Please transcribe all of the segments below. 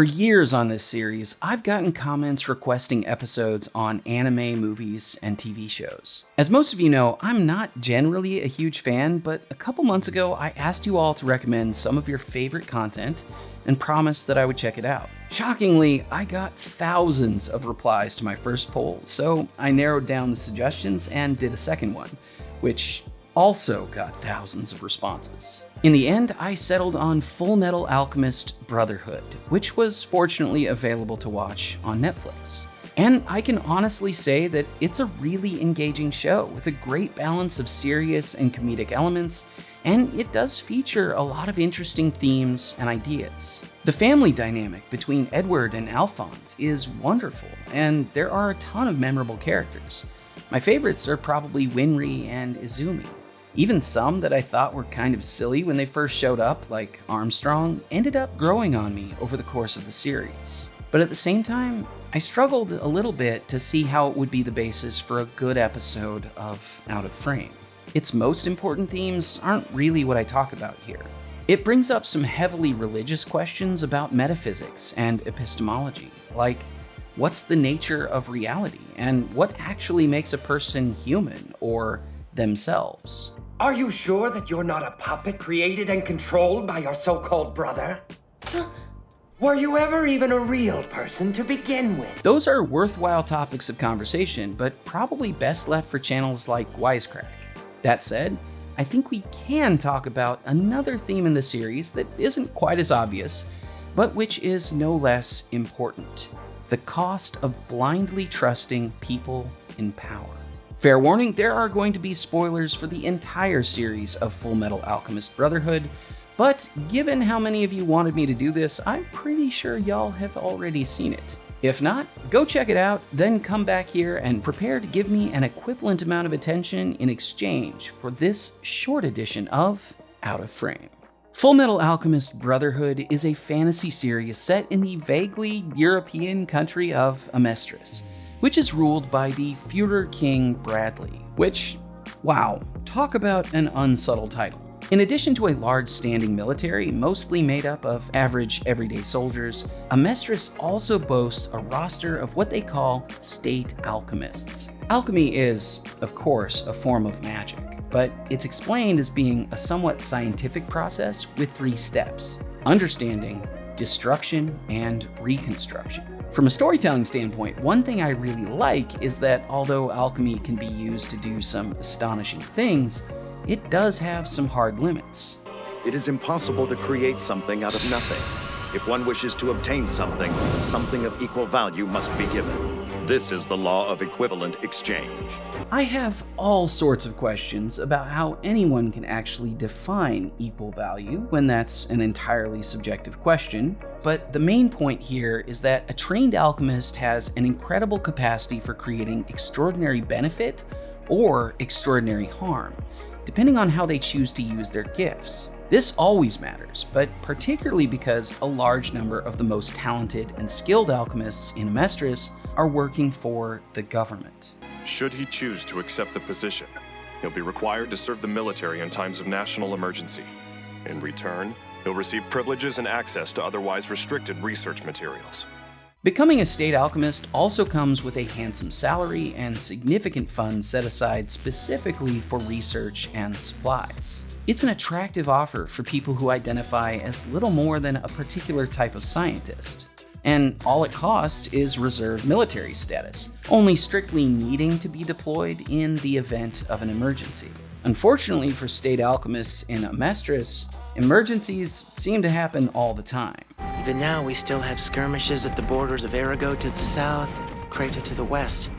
For years on this series, I've gotten comments requesting episodes on anime, movies, and TV shows. As most of you know, I'm not generally a huge fan, but a couple months ago I asked you all to recommend some of your favorite content and promised that I would check it out. Shockingly, I got thousands of replies to my first poll, so I narrowed down the suggestions and did a second one, which also got thousands of responses. In the end, I settled on Full Metal Alchemist Brotherhood, which was fortunately available to watch on Netflix. And I can honestly say that it's a really engaging show with a great balance of serious and comedic elements, and it does feature a lot of interesting themes and ideas. The family dynamic between Edward and Alphonse is wonderful, and there are a ton of memorable characters. My favorites are probably Winry and Izumi. Even some that I thought were kind of silly when they first showed up, like Armstrong, ended up growing on me over the course of the series. But at the same time, I struggled a little bit to see how it would be the basis for a good episode of Out of Frame. Its most important themes aren't really what I talk about here. It brings up some heavily religious questions about metaphysics and epistemology, like what's the nature of reality and what actually makes a person human or themselves. Are you sure that you're not a puppet created and controlled by your so-called brother? Were you ever even a real person to begin with? Those are worthwhile topics of conversation, but probably best left for channels like Wisecrack. That said, I think we can talk about another theme in the series that isn't quite as obvious, but which is no less important. The cost of blindly trusting people in power. Fair warning, there are going to be spoilers for the entire series of Full Metal Alchemist Brotherhood, but given how many of you wanted me to do this, I'm pretty sure y'all have already seen it. If not, go check it out, then come back here and prepare to give me an equivalent amount of attention in exchange for this short edition of Out of Frame. Full Metal Alchemist Brotherhood is a fantasy series set in the vaguely European country of Amestris which is ruled by the Führer King Bradley, which, wow, talk about an unsubtle title. In addition to a large standing military, mostly made up of average everyday soldiers, Amestris also boasts a roster of what they call state alchemists. Alchemy is, of course, a form of magic, but it's explained as being a somewhat scientific process with three steps. Understanding, destruction, and reconstruction. From a storytelling standpoint, one thing I really like is that although alchemy can be used to do some astonishing things, it does have some hard limits. It is impossible to create something out of nothing. If one wishes to obtain something, something of equal value must be given. This is the law of equivalent exchange. I have all sorts of questions about how anyone can actually define equal value when that's an entirely subjective question, but the main point here is that a trained alchemist has an incredible capacity for creating extraordinary benefit or extraordinary harm, depending on how they choose to use their gifts. This always matters, but particularly because a large number of the most talented and skilled alchemists in Amestris are working for the government. Should he choose to accept the position, he'll be required to serve the military in times of national emergency. In return, he'll receive privileges and access to otherwise restricted research materials. Becoming a state alchemist also comes with a handsome salary and significant funds set aside specifically for research and supplies. It's an attractive offer for people who identify as little more than a particular type of scientist. And all it costs is reserve military status, only strictly needing to be deployed in the event of an emergency. Unfortunately for state alchemists in Amestris, emergencies seem to happen all the time. Even now, we still have skirmishes at the borders of Aerugo to the south and Creta to the west.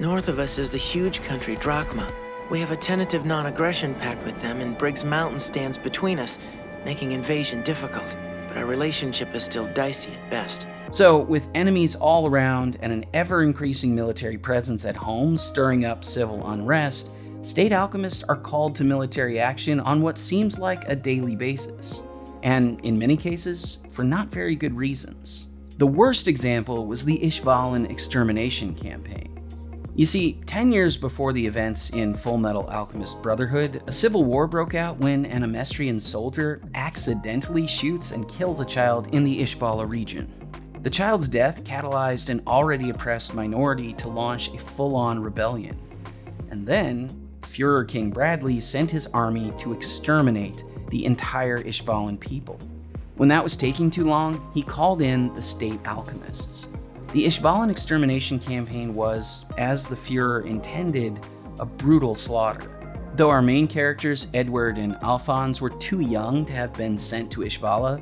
North of us is the huge country Drachma, we have a tentative non-aggression pact with them, and Briggs Mountain stands between us, making invasion difficult. But our relationship is still dicey at best. So, with enemies all around and an ever-increasing military presence at home stirring up civil unrest, state alchemists are called to military action on what seems like a daily basis. And in many cases, for not very good reasons. The worst example was the Ishvalan extermination campaign. You see, 10 years before the events in Full Metal Alchemist Brotherhood, a civil war broke out when an Amestrian soldier accidentally shoots and kills a child in the Ishvala region. The child's death catalyzed an already oppressed minority to launch a full on rebellion. And then, Fuhrer King Bradley sent his army to exterminate the entire Ishvalan people. When that was taking too long, he called in the state alchemists. The Ishvalan extermination campaign was, as the Fuhrer intended, a brutal slaughter. Though our main characters, Edward and Alphonse, were too young to have been sent to Ishvala,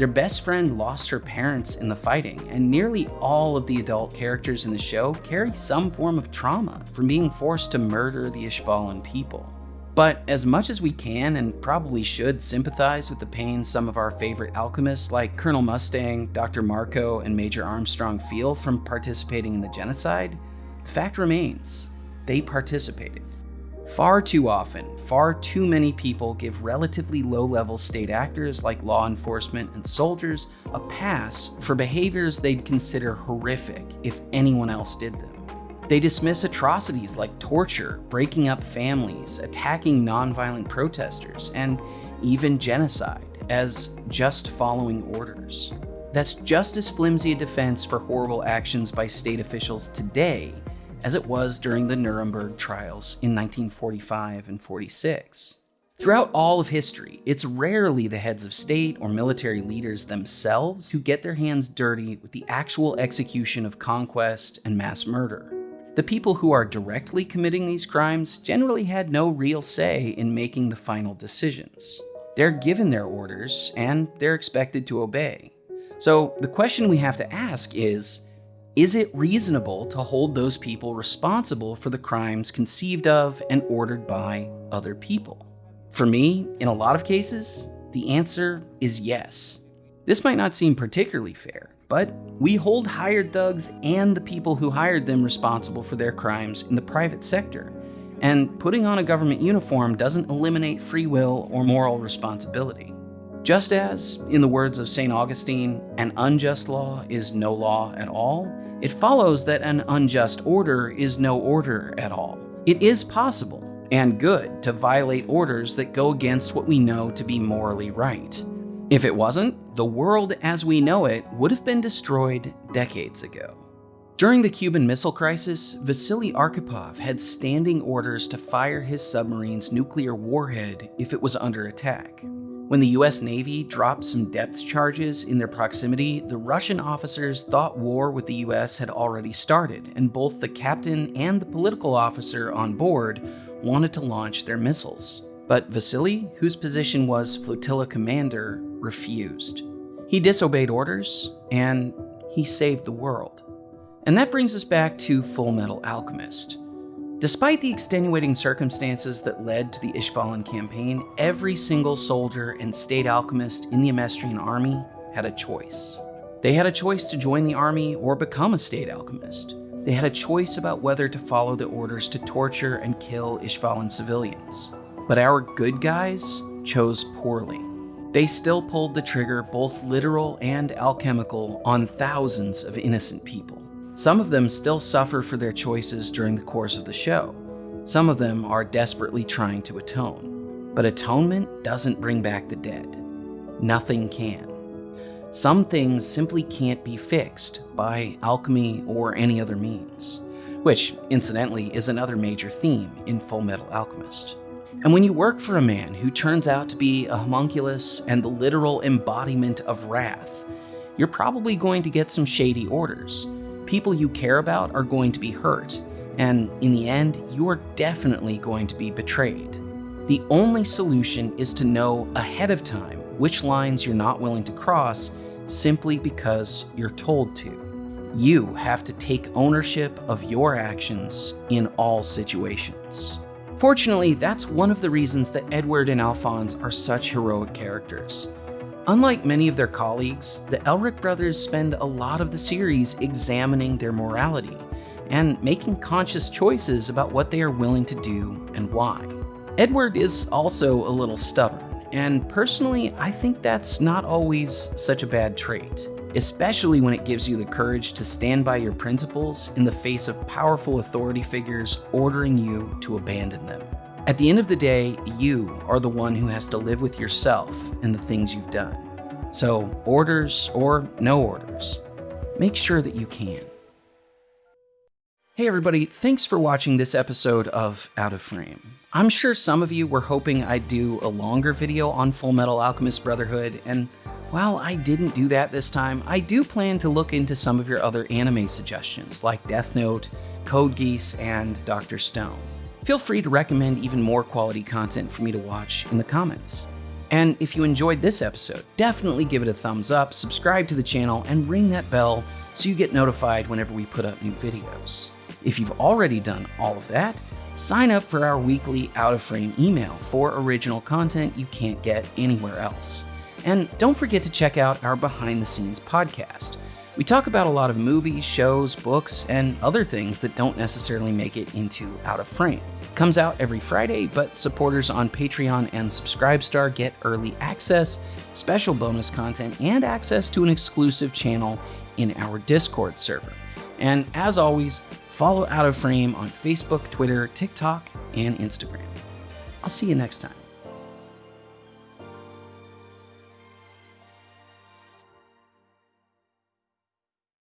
their best friend lost her parents in the fighting, and nearly all of the adult characters in the show carry some form of trauma from being forced to murder the Ishvalan people. But as much as we can and probably should sympathize with the pain some of our favorite alchemists like Colonel Mustang, Dr. Marcoh, and Major Armstrong feel from participating in the genocide, the fact remains they participated. Far too often, far too many people give relatively low level state actors like law enforcement and soldiers a pass for behaviors they'd consider horrific if anyone else did them. They dismiss atrocities like torture, breaking up families, attacking nonviolent protesters, and even genocide as just following orders. That's just as flimsy a defense for horrible actions by state officials today as it was during the Nuremberg trials in 1945 and 46. Throughout all of history, it's rarely the heads of state or military leaders themselves who get their hands dirty with the actual execution of conquest and mass murder. The people who are directly committing these crimes generally had no real say in making the final decisions. They're given their orders, and they're expected to obey. So the question we have to ask is, is it reasonable to hold those people responsible for the crimes conceived of and ordered by other people? For me, in a lot of cases, the answer is yes. This might not seem particularly fair, but we hold hired thugs and the people who hired them responsible for their crimes in the private sector. And putting on a government uniform doesn't eliminate free will or moral responsibility. Just as, in the words of St. Augustine, an unjust law is no law at all, it follows that an unjust order is no order at all. It is possible and good to violate orders that go against what we know to be morally right. If it wasn't, the world as we know it would have been destroyed decades ago. During the Cuban Missile Crisis, Vasily Arkhipov had standing orders to fire his submarine's nuclear warhead if it was under attack. When the US Navy dropped some depth charges in their proximity, the Russian officers thought war with the US had already started, and both the captain and the political officer on board wanted to launch their missiles. But Vasily, whose position was flotilla commander, refused. He disobeyed orders, and he saved the world. And that brings us back to Full Metal Alchemist. Despite the extenuating circumstances that led to the Ishvalan campaign, every single soldier and state alchemist in the Amestrian army had a choice. They had a choice to join the army or become a state alchemist. They had a choice about whether to follow the orders to torture and kill Ishvalan civilians. But our good guys chose poorly. They still pulled the trigger, both literal and alchemical, on thousands of innocent people. Some of them still suffer for their choices during the course of the show. Some of them are desperately trying to atone. But atonement doesn't bring back the dead. Nothing can. Some things simply can't be fixed by alchemy or any other means, which, incidentally, is another major theme in Full Metal Alchemist. And when you work for a man who turns out to be a homunculus and the literal embodiment of wrath, you're probably going to get some shady orders, people you care about are going to be hurt, and in the end, you are definitely going to be betrayed. The only solution is to know ahead of time which lines you're not willing to cross simply because you're told to. You have to take ownership of your actions in all situations. Fortunately, that's one of the reasons that Edward and Alphonse are such heroic characters. Unlike many of their colleagues, the Elric brothers spend a lot of the series examining their morality and making conscious choices about what they are willing to do and why. Edward is also a little stubborn, and personally, I think that's not always such a bad trait, especially when it gives you the courage to stand by your principles in the face of powerful authority figures ordering you to abandon them. At the end of the day, you are the one who has to live with yourself and the things you've done. So, orders or no orders, make sure that you can. Hey everybody, thanks for watching this episode of Out of Frame. I'm sure some of you were hoping I'd do a longer video on Full Metal Alchemist Brotherhood, and while I didn't do that this time, I do plan to look into some of your other anime suggestions, like Death Note, Code Geass, and Dr. Stone. Feel free to recommend even more quality content for me to watch in the comments. And if you enjoyed this episode, definitely give it a thumbs up, subscribe to the channel, and ring that bell so you get notified whenever we put up new videos. If you've already done all of that, sign up for our weekly Out of Frame email for original content you can't get anywhere else. And don't forget to check out our behind the scenes podcast. We talk about a lot of movies, shows, books, and other things that don't necessarily make it into Out of Frame. It comes out every Friday, but supporters on Patreon and Subscribestar get early access, special bonus content, and access to an exclusive channel in our Discord server. And as always, follow Out of Frame on Facebook, Twitter, TikTok, and Instagram. I'll see you next time.